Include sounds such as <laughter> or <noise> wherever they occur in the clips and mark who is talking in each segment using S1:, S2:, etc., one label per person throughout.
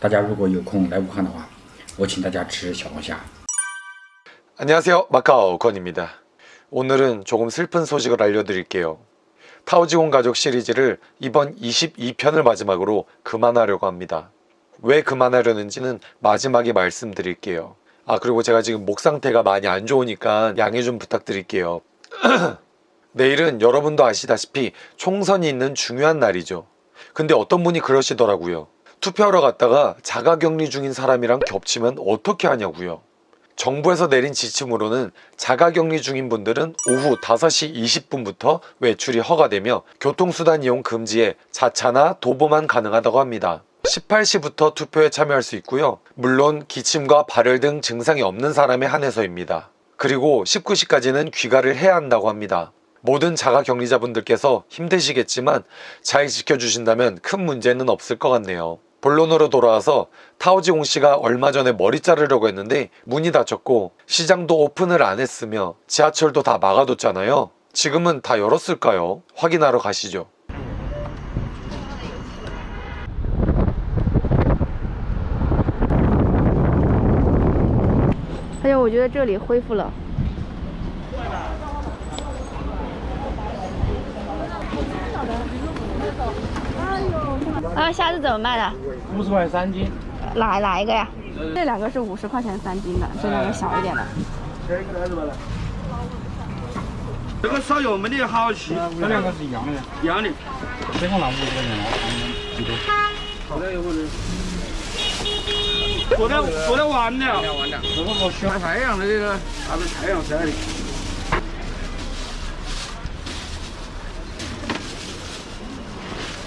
S1: 大家如果有空来武汉的话，我请大家吃小龙虾。
S2: 안녕하세요 마카오 건입니다 오늘은 조금 슬픈 소식을 알려드릴게요 타오지공 가족 시리즈를 이번 22편을 마지막으로 그만하려고 합니다 왜 그만하려는지는 마지막에 말씀드릴게요 아 그리고 제가 지금 목 상태가 많이 안 좋으니까 양해 좀 부탁드릴게요 <clears throat> 내일은 여러분도 아시다시피 총선이 있는 중요한 날이죠 근데 어떤 분이 그러시더라고요 투표하러 갔다가 자가격리 중인 사람이랑 겹치면 어떻게 하냐고요 정부에서 내린 지침으로는 자가격리 중인 분들은 오후 5시 20분부터 외출이 허가되며 교통수단 이용 금지에 자차나 도보만 가능하다고 합니다. 18시부터 투표에 참여할 수 있고요. 물론 기침과 발열 등 증상이 없는 사람에 한해서입니다. 그리고 19시까지는 귀가를 해야 한다고 합니다. 모든 자가격리자분들께서 힘드시겠지만 잘 지켜주신다면 큰 문제는 없을 것 같네요. 본론으로 돌아와서 타오지공 씨가 얼마 전에 머리 자르려고 했는데 문이 닫혔고 시장도 오픈을 안 했으며 지하철도 다 막아뒀잖아요. 지금은 다 열었을까요? 확인하러 가시죠.
S3: 而且我觉得这里恢复了。 啊，虾子怎么卖的？
S4: 五十块三斤，
S3: 哪哪一个呀？这两个是五十块钱三斤的，这两个小一点的。
S5: 这个烧油没得好吃，
S4: 这两个是一样的，
S5: 一样的。
S4: 这个拿五十块钱了，嗯，一多。
S5: 好的，有可能。做的做的完了，
S4: 这个好小
S5: 晒，太阳的这个，啥子太阳晒的。有的三的，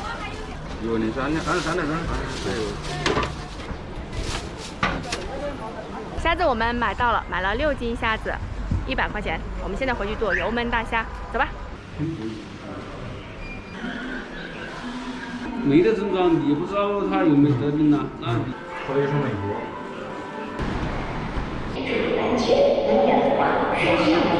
S5: 二十三的三，对。
S3: 虾子我们买到了，买了六斤虾子，一百块钱。我们现在回去做油焖大虾，走吧。
S5: 没得症状，你不知道他有没有得病呢？那
S4: 可以去美国。我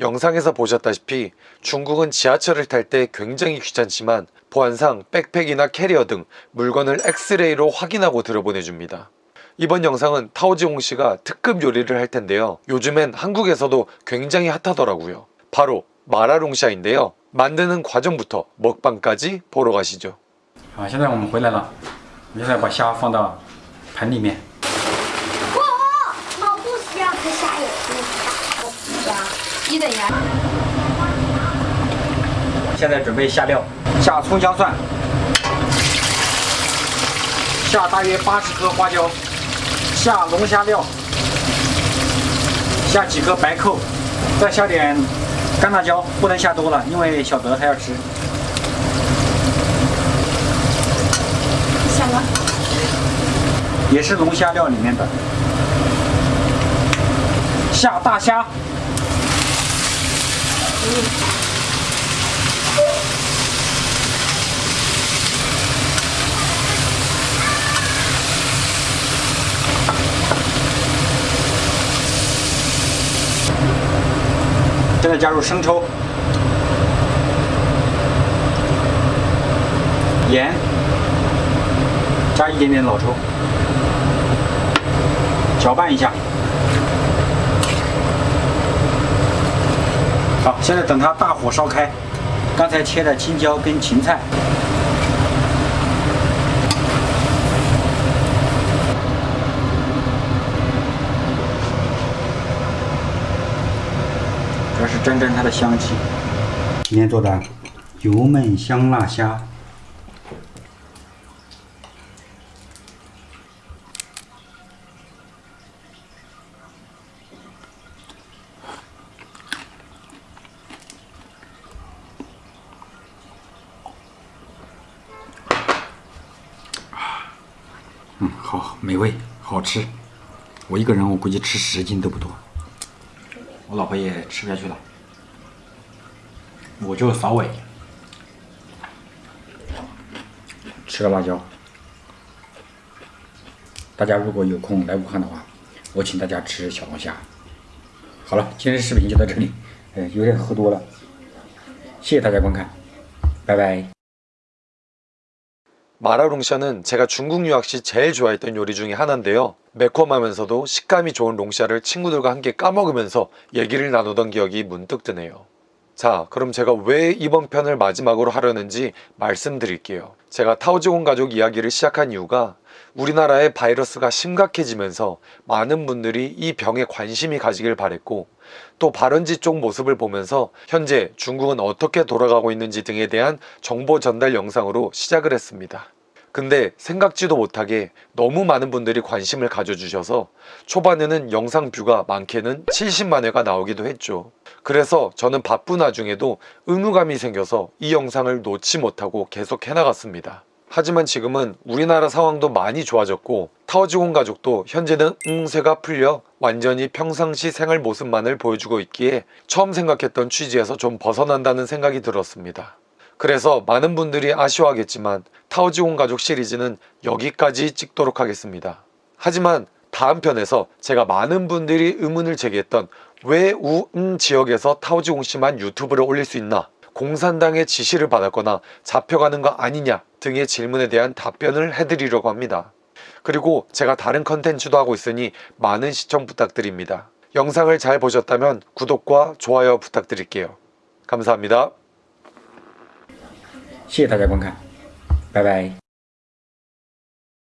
S2: 영상에서 보셨다시피 중국은 지하철을 탈 때 굉장히 귀찮지만 보안상 백팩이나 캐리어 등 물건을 엑스레이로 확인하고 들여보내줍니다. 이번 영상은 타오지홍 씨가 특급 요리를 할 텐데요. 요즘엔 한국에서도 굉장히 핫하더라고요. 바로 마라롱샤인데요. 만드는 과정부터 먹방까지 보러 가시죠.
S4: 好，现在我们回来了，我们现在把虾放到盆里面。 现在准备下料，下葱姜蒜，下大约八十颗花椒，下龙虾料，下几颗白蔻，再下点干辣椒，不能下多了，因为小德他要吃。
S6: 什么？
S4: 也是龙虾料里面的，下大虾，现在加入生抽、盐。加一点点老抽，搅拌一下。好，现在等它大火烧开，刚才切的青椒跟芹菜，主要是沾沾它的香气。今天做的油焖香辣虾。嗯，好，美味，
S1: 好吃。我一个人我估计吃十斤都不多，我老婆也吃不下去了，我就扫尾吃个辣椒。大家如果有空来武汉的话，我请大家吃小龙虾。好了，今天视频就到这里，呃，有点喝多了，谢谢大家观看，拜拜。
S2: 마라롱샤는 제가 중국 유학 시 제일 좋아했던 요리 중에 하나인데요. 매콤하면서도 식감이 좋은 롱샤를 친구들과 함께 까먹으면서 얘기를 나누던 기억이 문득 드네요. 자, 그럼 제가 왜 이번 편을 마지막으로 하려는지 말씀드릴게요. 제가 타오지곤 가족 이야기를 시작한 이유가 우리나라의 바이러스가 심각해지면서 많은 분들이 이 병에 관심이 가지길 바랬고 또 발원지 쪽 모습을 보면서 현재 중국은 어떻게 돌아가고 있는지 등에 대한 정보 전달 영상으로 시작을 했습니다. 근데 생각지도 못하게 너무 많은 분들이 관심을 가져주셔서 초반에는 영상 뷰가 많게는 70만 회가 나오기도 했죠. 그래서 저는 바쁜 와중에도 의무감이 생겨서 이 영상을 놓지 못하고 계속 해나갔습니다. 하지만 지금은 우리나라 상황도 많이 좋아졌고 타워지곤 가족도 현재는 응세가 풀려 완전히 평상시 생활 모습만을 보여주고 있기에 처음 생각했던 취지에서 좀 벗어난다는 생각이 들었습니다. 그래서 많은 분들이 아쉬워하겠지만 타오지온 가족 시리즈는 여기까지 찍도록 하겠습니다. 하지만 다음 편에서 제가 많은 분들이 의문을 제기했던 왜 우음 지역에서 타오지공 씨만 유튜브를 올릴 수 있나 공산당의 지시를 받았거나 잡혀가는 거 아니냐 등의 질문에 대한 답변을 해드리려고 합니다. 그리고 제가 다른 컨텐츠도 하고 있으니 많은 시청 부탁드립니다. 영상을 잘 보셨다면 구독과 좋아요 부탁드릴게요. 감사합니다.
S1: 谢谢大家观看，拜拜。